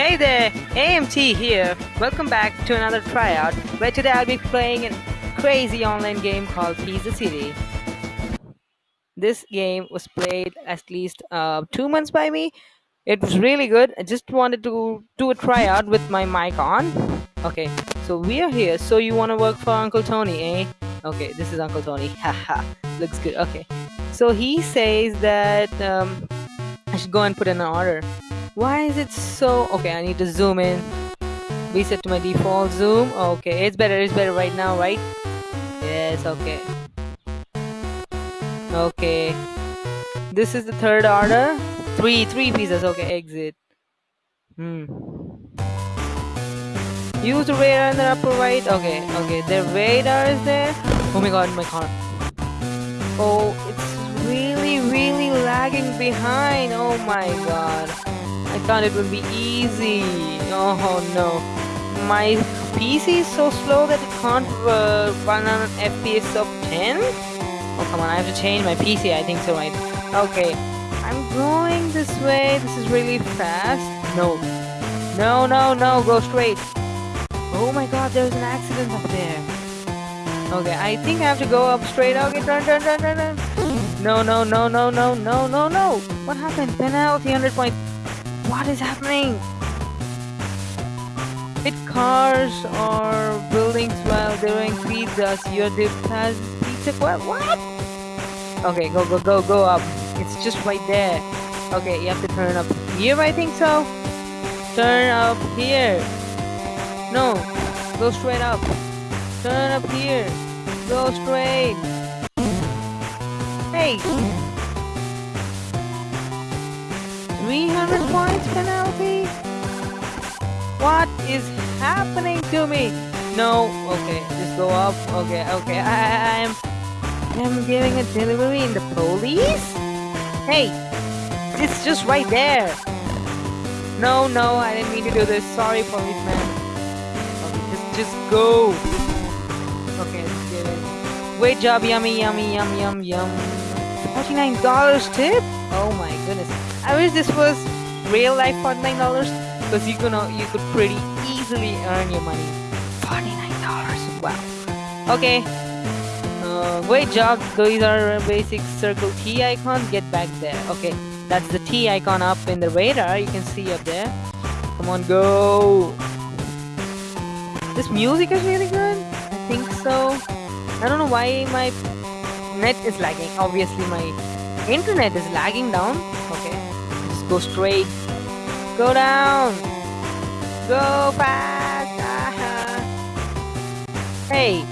Hey there, AMT here. Welcome back to another tryout where today I'll be playing a crazy online game called Pizza City. This game was played at least uh, two months by me. It was really good. I just wanted to do a tryout with my mic on. Okay, so we are here. So you want to work for Uncle Tony, eh? Okay, this is Uncle Tony. Haha, looks good. Okay, so he says that um, I should go and put in an order. Why is it so? Okay, I need to zoom in. Reset to my default zoom. Okay, it's better. It's better right now, right? Yes. Okay. Okay. This is the third order. Three, three pieces. Okay, exit. Hmm. Use the radar in the upper right. Okay, okay. The radar is there. Oh my god, my car. Oh, it's really, really lagging behind. Oh my god. Thought it would be easy. Oh no. My PC is so slow that it can't uh, run on an FPS of 10? Oh come on, I have to change my PC, I think so, right? Okay. I'm going this way. This is really fast. No. No, no, no. Go straight. Oh my god, there's an accident up there. Okay, I think I have to go up straight. Okay, turn, turn, turn, turn, turn. No, no, no, no, no, no, no, no. What happened? Penalty, 100 points. What is happening? Hit cars or buildings while doing pizzas. You're the pizza. What? What? Okay, go, go, go, go up. It's just right there. Okay, you have to turn up here, I think so. Turn up here. No, go straight up. Turn up here. Go straight. Hey. 300 points penalty? What is happening to me? No, okay, just go up. Okay, okay, I, I, I'm, I'm giving a delivery in the police? Hey, it's just right there. No, no, I didn't mean to do this. Sorry, policeman. Okay, just, just go. Okay, let's get it. Great job, yummy, yummy, yum, yum, yum. $49 tip? Oh my goodness. I wish this was real life $49 because you could, you could pretty easily earn your money. $49. Wow. Okay. Uh, great job. These are basic circle T icons. Get back there. Okay. That's the T icon up in the radar. You can see up there. Come on, go. This music is really good. I think so. I don't know why my net is lagging. Obviously, my internet is lagging down. Okay. Go straight. Go down. Go fast. Hey.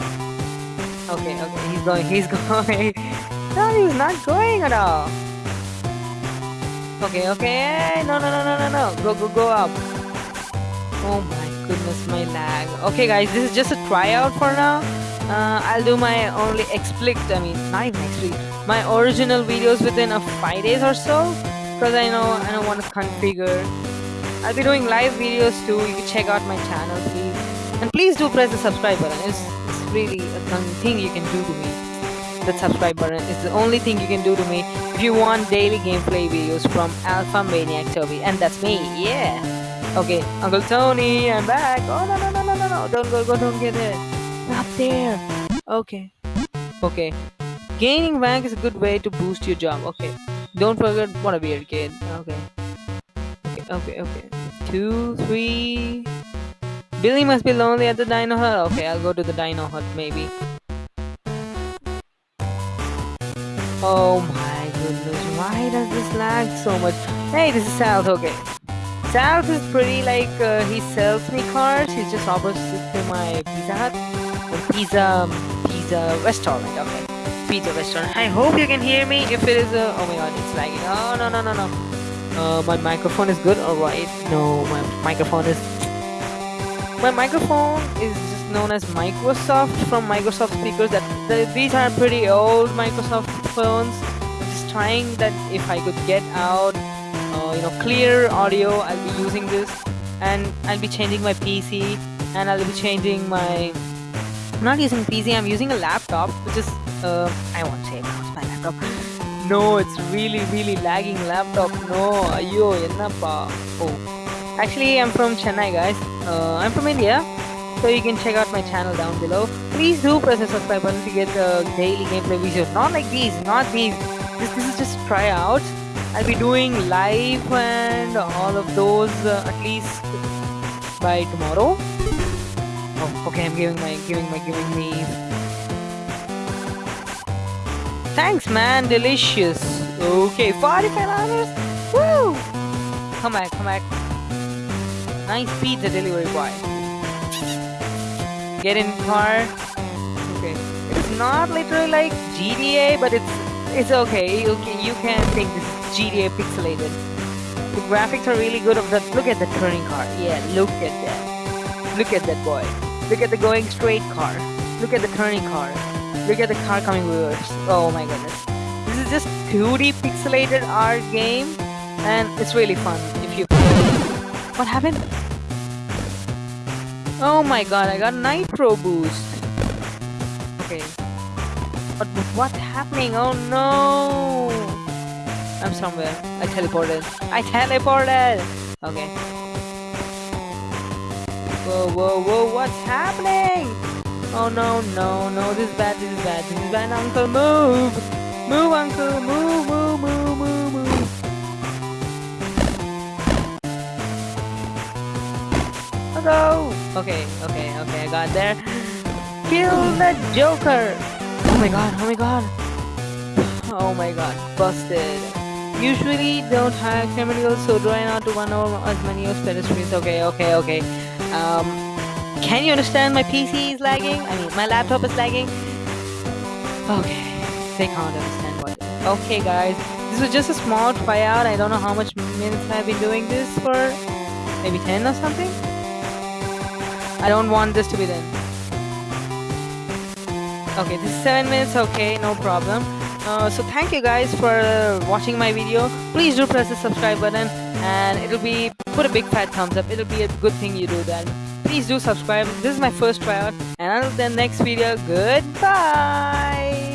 Okay, okay. He's going. He's going. no, he's not going at all. Okay, okay. No, no, no, no, no, no. Go, go, go up. Oh my goodness, my lag. Okay, guys, this is just a tryout for now. Uh, I'll do my only explicit, I mean, not even explicit, my original videos within a five days or so. Because I know I don't want to configure. I'll be doing live videos too. You can check out my channel, please. And please do press the subscribe button. It's, it's really a thing you can do to me the subscribe button is the only thing you can do to me if you want daily gameplay videos from Alpha Maniac Toby. And that's me, yeah. Okay, Uncle Tony, I'm back. Oh, no, no, no, no, no, no. Don't go, go, don't get it. Up there. Okay. Okay. Gaining rank is a good way to boost your job. Okay. Don't forget what a weird kid. Okay. Okay, okay, okay. Two, three. Billy must be lonely at the dino hut. Okay, I'll go to the dino hut maybe. Oh my goodness, why does this lag so much? Hey, this is South, okay. South is pretty like, uh, he sells me cars, he's just opposite to my Pizza Hut. Pizza, pizza restaurant, okay. Pizza restaurant. I hope you can hear me if it is a, oh my god, it's lagging. Oh, no, no, no, no. Uh, my microphone is good, alright. No, my microphone is, my microphone is just known as Microsoft from Microsoft speakers that the, these are pretty old Microsoft phones just trying that if I could get out uh, you know clear audio I'll be using this and I'll be changing my PC and I'll be changing my I'm not using PC I'm using a laptop which is uh, I won't say it's my laptop. No, it's really, really lagging laptop. No, ayo, enapa. Oh, actually, I'm from Chennai, guys. Uh, I'm from India, so you can check out my channel down below. Please do press the subscribe button to get the daily gameplay videos. Not like these, not these. This, this is just tryout. I'll be doing live and all of those uh, at least by tomorrow. Oh, okay, I'm giving my giving my giving me Thanks, man. Delicious. Okay, 45 dollars. Woo! Come back, come back. Nice pizza delivery boy. Get in car. Okay. It's not literally like GTA, but it's it's okay. You can you can think this is GTA pixelated. The graphics are really good of that. Look at the turning car. Yeah, look at that. Look at that boy. Look at the going straight car. Look at the turning car. Look at the car coming reverse. Oh my goodness. This is just 2D pixelated art game and it's really fun if you What happened? Oh my god, I got nitro boost. Okay. But what's happening? Oh no! I'm somewhere. I teleported. I teleported! Okay. Whoa, whoa, whoa, what's happening? Oh no, no, no, this is bad, this is bad, this is bad, uncle, move! Move, uncle, move, move, move, move, move. Hello! Okay, okay, okay, I got there. Kill the Joker! Oh my god, oh my god. Oh my god, busted. Usually don't hire criminals, so try not to run over as many as pedestrians. Okay, okay, okay. Um, can you understand my PC is lagging? I mean, my laptop is lagging. Okay, they can't understand what. Okay, guys, this was just a small tryout. I don't know how much minutes I've been doing this for. Maybe 10 or something? I don't want this to be done. Okay, this is 7 minutes. Okay, no problem. Uh, so thank you guys for watching my video. Please do press the subscribe button and it'll be put a big fat thumbs up. It'll be a good thing you do that. Please do subscribe. This is my first tryout and until the next video, goodbye.